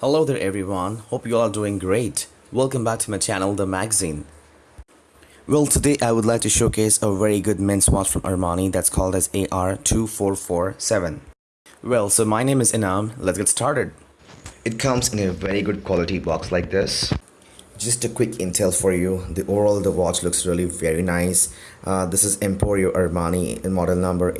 Hello there everyone, hope you all are doing great. Welcome back to my channel, The Magazine. Well, today I would like to showcase a very good men's watch from Armani that's called as AR2447. Well, so my name is Inam, let's get started. It comes in a very good quality box like this. Just a quick intel for you. The overall the watch looks really very nice. Uh, this is Emporio Armani in model number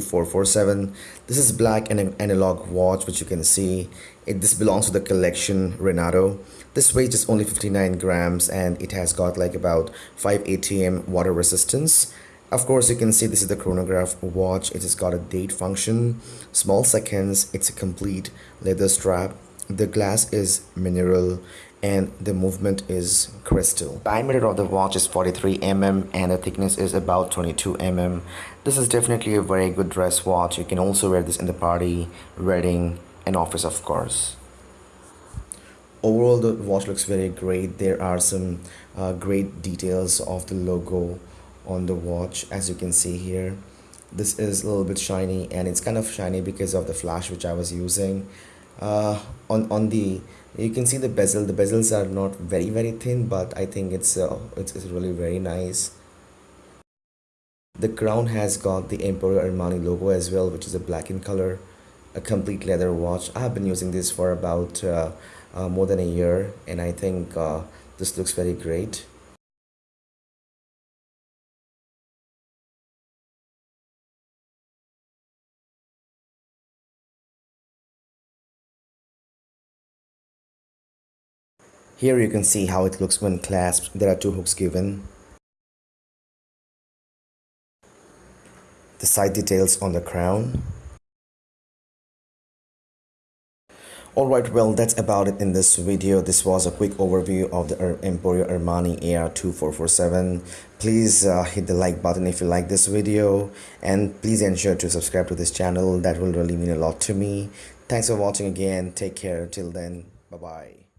AR2447. This is black and an analog watch which you can see. It, this belongs to the collection Renato. This weight is only 59 grams and it has got like about 5 ATM water resistance. Of course, you can see this is the chronograph watch. It has got a date function, small seconds. It's a complete leather strap. The glass is mineral and the movement is crystal. Diameter of the watch is 43 mm and the thickness is about 22 mm. This is definitely a very good dress watch. You can also wear this in the party, wedding and office of course. Overall the watch looks very great. There are some uh, great details of the logo on the watch as you can see here. This is a little bit shiny and it's kind of shiny because of the flash which I was using. Uh, on, on the you can see the bezel. The bezels are not very very thin but i think it's uh, it's, it's really very nice. The crown has got the emporio armani logo as well which is a black in color a complete leather watch. I have been using this for about uh, uh, more than a year and i think uh, this looks very great Here you can see how it looks when clasped. There are two hooks given. The side details on the crown. Alright, well that's about it in this video. This was a quick overview of the Emporio Armani AR2447. Please uh, hit the like button if you like this video and please ensure to subscribe to this channel. That will really mean a lot to me. Thanks for watching again. Take care. Till then, bye-bye.